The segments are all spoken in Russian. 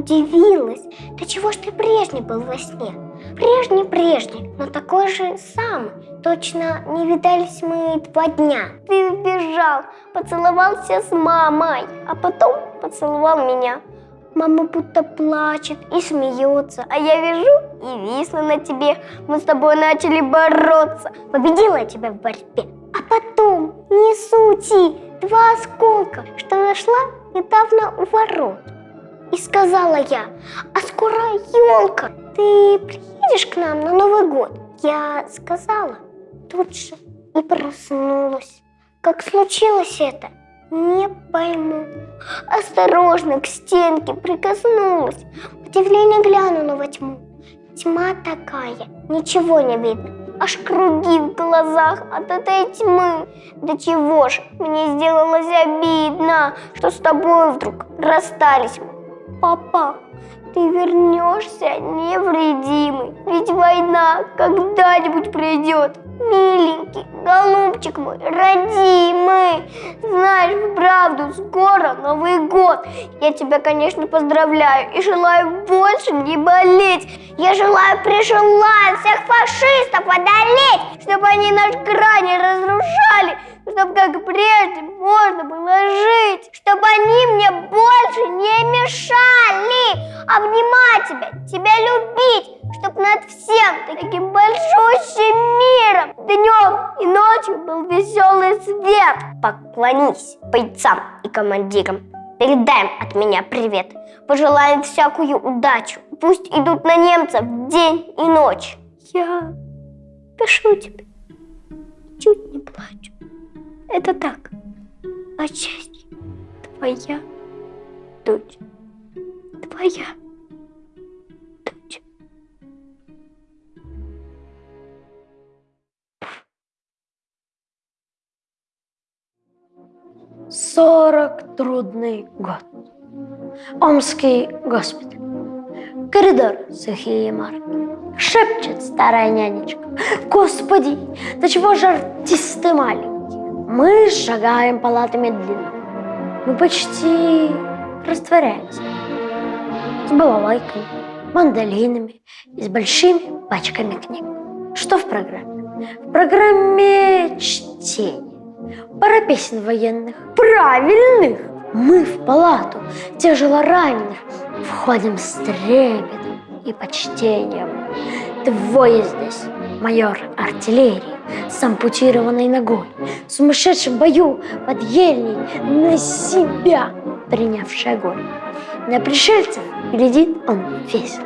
удивилась. Да чего ж ты прежний был во сне? Прежний-прежний, но такой же самый. Точно не видались мы два дня. Ты убежал, поцеловался с мамой, а потом поцеловал меня. Мама будто плачет и смеется, а я вижу и висну на тебе. Мы с тобой начали бороться. Победила я тебя в борьбе. А потом, не сути, два осколка, что нашла недавно у ворот. И сказала я, а скоро елка, ты приедешь к нам на Новый год? Я сказала, тут же и проснулась. Как случилось это, не пойму. Осторожно к стенке прикоснулась. Удивление глянула во тьму. Тьма такая, ничего не видно. Аж круги в глазах от этой тьмы. Да чего ж, мне сделалось обидно, что с тобой вдруг расстались мы. Папа, ты вернешься невредимый, ведь война когда-нибудь придет. Миленький, голубчик мой, родимый, знаешь, правду, скоро Новый год. Я тебя, конечно, поздравляю и желаю больше не болеть. Я желаю, прижелаю всех фашистов одолеть, чтобы они наш край не разрушали, чтобы как прежде можно было жить, чтобы они мне больше не мешали. Обнимать тебя, тебя любить, чтобы над всем таким большущим миром днем и ночью был веселый свет. Поклонись бойцам и командирам. Передай им от меня привет. Пожелаем всякую удачу. Пусть идут на немцев день и ночь. Я пишу тебе. Чуть не плачу. Это так. Отчасти твоя дочь. Твоя. Сорок трудный год. Омский госпиталь. Коридор сухие марки. Шепчет старая нянечка. Господи, да чего же артисты маленькие? Мы шагаем палатами длинно. Мы почти растворяемся. С балалайками, мандолинами и с большими пачками книг. Что в программе? В программе чтение. Пара песен военных. Правильных! Мы в палату тяжело раненых входим с трепетом и почтением. Двое здесь, майор артиллерии с ампутированной ногой, в сумасшедшем бою под ельней на себя принявший огонь. На пришельцев глядит он весело.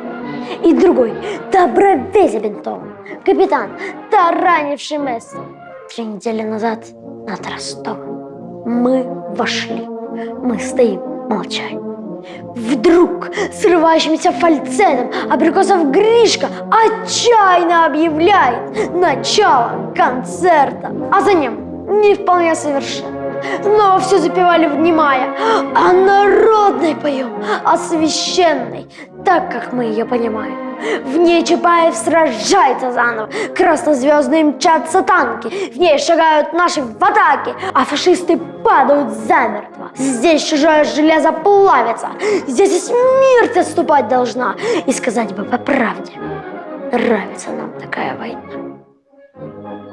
И другой, добровей забинтован, капитан, таранивший место. Три недели назад над Ростовом мы вошли, мы стоим молчать. Вдруг срывающимся фальцетом абрикосов Гришка отчаянно объявляет начало концерта, а за ним не вполне совершенно. Но все запевали внимая, а народной поем, а священной, так как мы ее понимаем. В ней Чапаев сражается заново, краснозвездные мчатся танки, в ней шагают наши в атаке, а фашисты падают замертво. Здесь чужое железо плавится, здесь и смерть отступать должна. И сказать бы по правде, нравится нам такая война.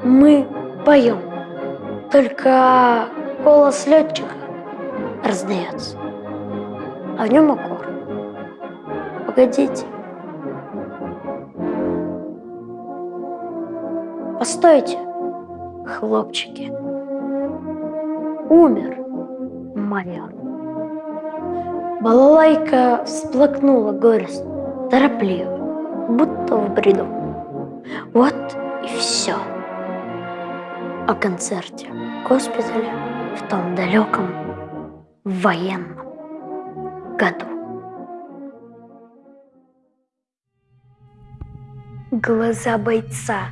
Мы поем, только голос летчика раздается, а в нем укор. Погодите. Постойте, хлопчики. Умер майор. Балалайка всплакнула горестно, торопливо, будто в бреду. Вот и все. О концерте госпиталя в том далеком военном году. Глаза бойца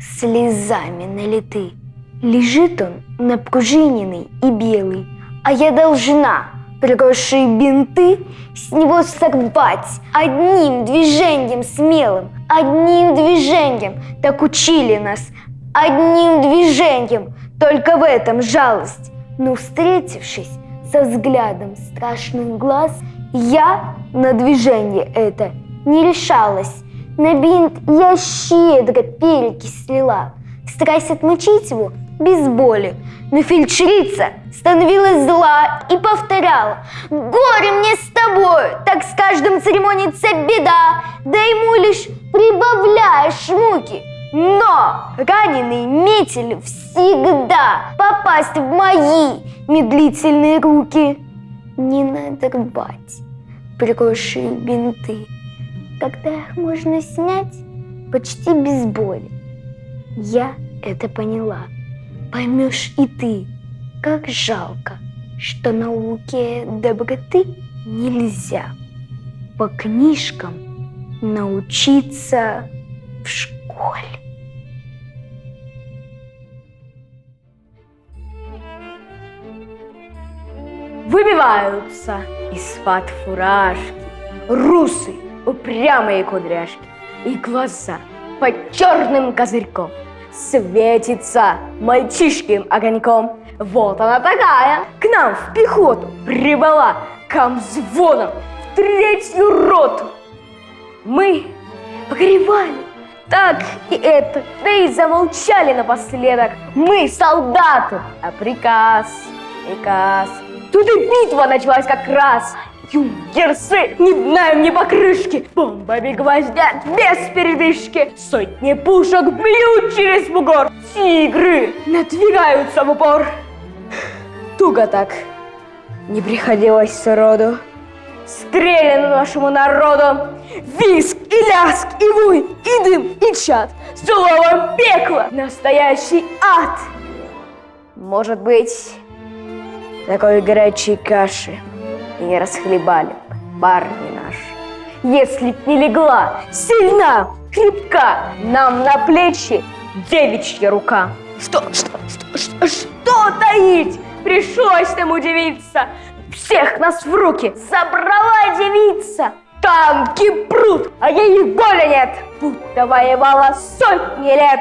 слезами налиты. Лежит он напружиненный и белый, а я должна, приросшие бинты, с него сорвать одним движением смелым, одним движением, так учили нас, одним движением, только в этом жалость. Но встретившись со взглядом страшных глаз, я на движение это не решалась. На бинт я щедро перекись слила, стараясь отмочить его без боли. Но фельдшерица становилась зла и повторяла «Горе мне с тобой, так с каждым церемонится беда, да ему лишь прибавляешь муки». Но раненый метель всегда попасть в мои медлительные руки. Не надо рвать прикрывшие бинты, когда их можно снять почти без боли. Я это поняла. Поймешь и ты, как жалко, что науке доброты нельзя по книжкам научиться в школе. Выбиваются из-под фуражки русы, упрямые кудряшки и глаза под черным козырьком светится мальчишким огоньком. Вот она такая, к нам в пехоту прибыла комзвоном в третью роту. Мы погревали так и это, да и замолчали напоследок. Мы солдаты, а приказ, приказ. Тут и битва началась как раз. Юнкерсы не днаем, ни покрышки, бомбами гвоздят без передышки. Сотни пушек бьют через бугор, тигры надвигаются в упор. Туго так не приходилось сроду. Стреляно нашему народу, виск и ляск, и вой, и дым, и чад, словом пекло, настоящий ад. Может быть, такой горячей каши и не расхлебали парни наши. Если б не легла сильна, крепка нам на плечи девичья рука. Что, что, что, что, что таить? Пришлось нам удивиться. Всех нас в руки забрала девица. Танки прут, а ей боли нет. Будто воевала сотни лет.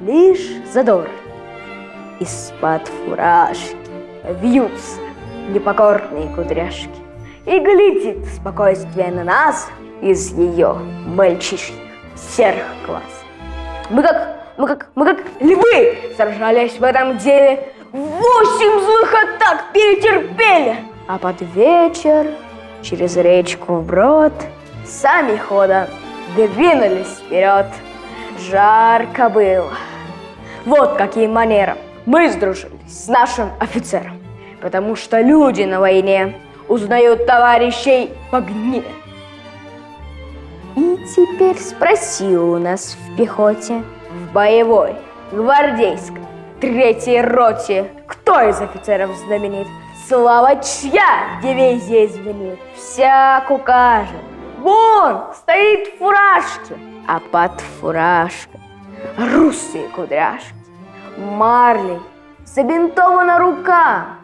Лишь задор из-под фуражки вьются непокорные кудряшки. И глядит спокойствие на нас из ее мальчишьих серых глаз. Мы как, мы как, мы как львы сражались в этом деле, восемь злых атак перетерпели. А под вечер через речку вброд сами ходом двинулись вперед. Жарко было. Вот каким манером мы сдружились с нашим офицером потому что люди на войне узнают товарищей по гниле. И теперь спроси у нас в пехоте, в боевой, гвардейской, третьей роте, кто из офицеров знаменит? Слава чья дивизия звенит? Всяк укажет. Вон стоит фуражки, а под фуражкой русые кудряшки. Марлей, забинтована рука,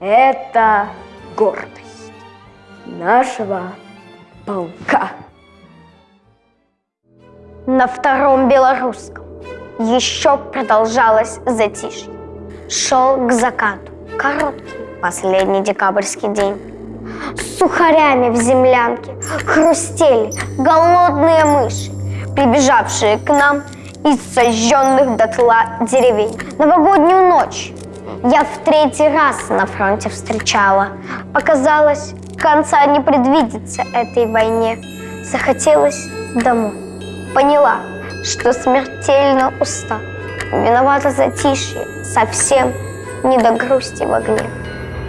это гордость нашего полка. На втором белорусском еще продолжалось затишье. Шел к закату короткий последний декабрьский день. С сухарями в землянке хрустели голодные мыши, прибежавшие к нам из сожженных дотла деревень. Новогоднюю ночь я в третий раз на фронте встречала. Оказалось, конца не предвидится этой войне. Захотелось домой. Поняла, что смертельно уста. Виновата затишье, совсем не до грусти в огне.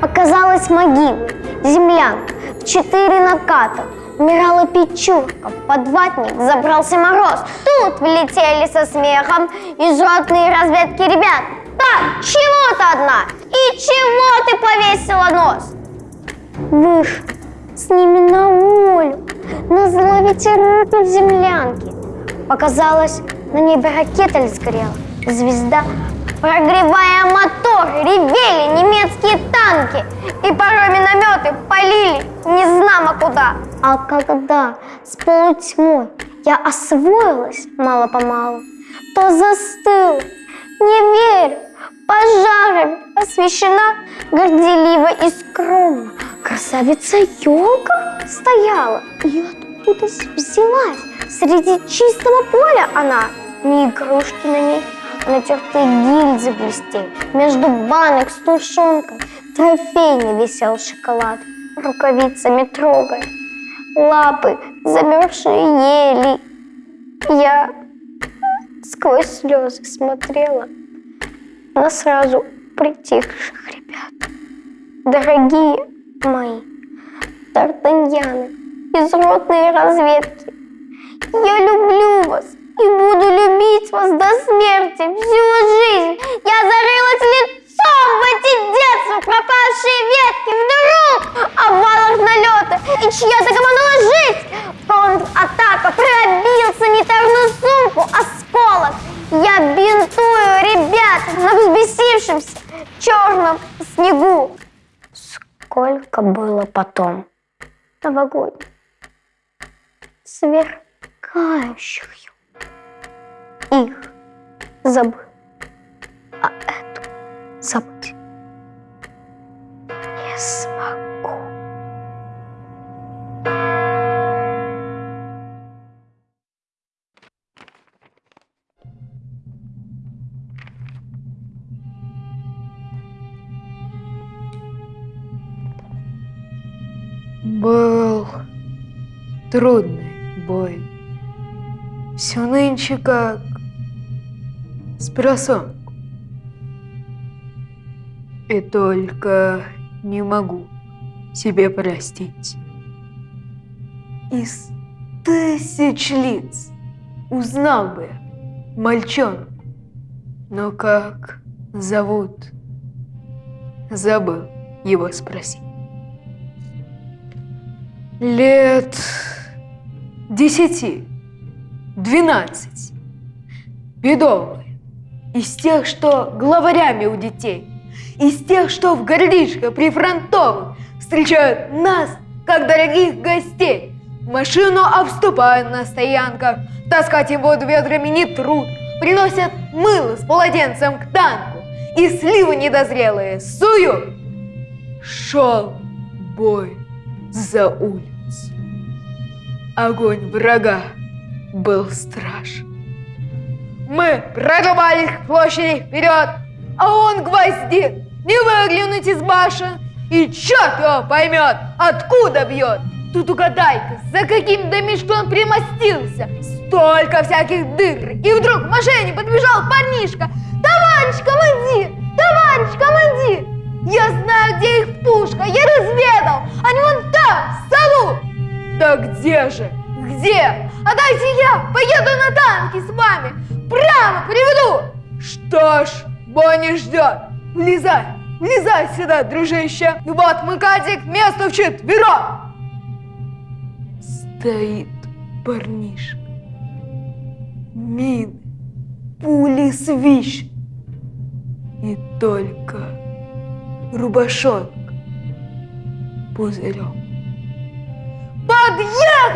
Оказалось могилы, землянка, в четыре наката. Умирала печурка, в подватник забрался мороз. Тут влетели со смехом из ротные разведки ребят. Так, чего ты одна? И чего ты повесила нос? Вышла с ними на волю, на зло ветерку в землянке. Показалось, на небе ракета сгорела, звезда. Прогревая мотор, ревели немецкие танки, и порой минометы полили незнамо куда. А когда с полутьмой я освоилась мало-помалу, то застыл, не верю, пожарами освещена горделиво и скромно. Красавица елка стояла, и откуда взялась? Среди чистого поля она, ни игрушки на ней, а натертые гильзы блестели. Между банок с тушенкой трофейный висел шоколад, рукавицами трогая. Лапы замерзшие ели. Я сквозь слезы смотрела на сразу притихших ребят. Дорогие мои, Тартаньяны, из ротной разведки, я люблю вас и буду любить вас до смерти всю жизнь. Я зарылась лицом в эти детства пропавшие ветки вдруг обвалах налета и чья-то командала жить. Контратака пробился не торную сумку, а осколок. Я бинтую ребят на взбесившемся черном снегу. Сколько было потом? Новогодних. Сверкающих их забыл, а эту забыть не смогу. Трудный бой. Все нынче как с. И только не могу себе простить. Из тысяч лиц узнал бы я мальчонку, но как зовут, забыл его спросить. Лет десяти, двенадцать, бедовый, из тех, что главарями у детей, из тех, что в городишко прифронтовых встречают нас, как дорогих гостей. Машину обступают на стоянках, таскать его ведрами не труд, приносят мыло с полотенцем к танку и сливы недозрелые суют. Шел бой за улицу. Огонь врага был страшен. Мы прорвались к площади вперед, а он гвоздит, не выглянуть из башен, и черт его поймет, откуда бьет. Тут угадай-ка, за каким домишком он примостился. Столько всяких дыр. И вдруг к машине подбежал парнишка. Товарищ командир, товарищ командир, я знаю, где их пушка, я разведал. Они вон там, в салу. Да где же? Где? А дайте я поеду на танке с вами. Прямо приведу. Что ж, Бонни ждет. Влезай, влезай сюда, дружище. Вот мы, Катик, место вчетвером. Стоит парнишка. Мины, пули свищ. И только рубашонка пузырем.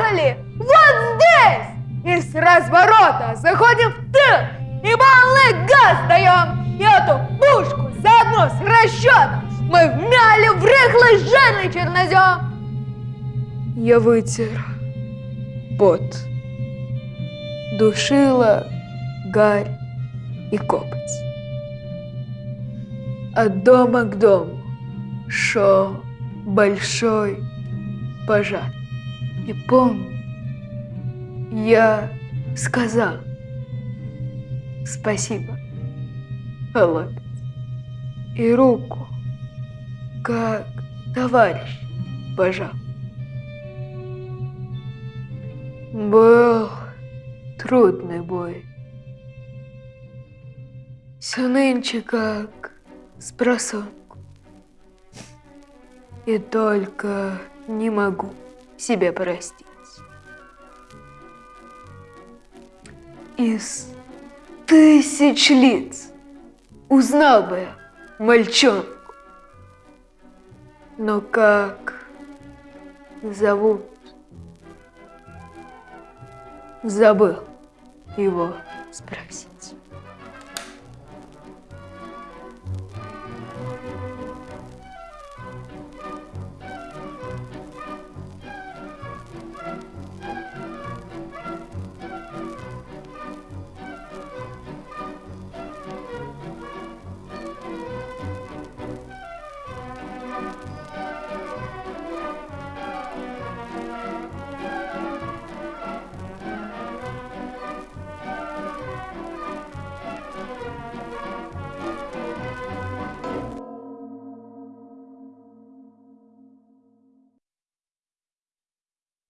Подъехали! Вот здесь! И с разворота заходим в тыл и полный газ даем! И эту пушку заодно с расчетом мы вмяли в рыхлый жирный чернозем! Я вытер пот, душила гарь и копоть. От дома к дому шел большой пожар. И помню, я сказал спасибо, хлопец, и руку, как товарищ, пожал. Был трудный бой. Все нынче как с. И только не могу себе простить. Из тысяч лиц узнал бы я мальчонку. Но как зовут? Забыл его спросить.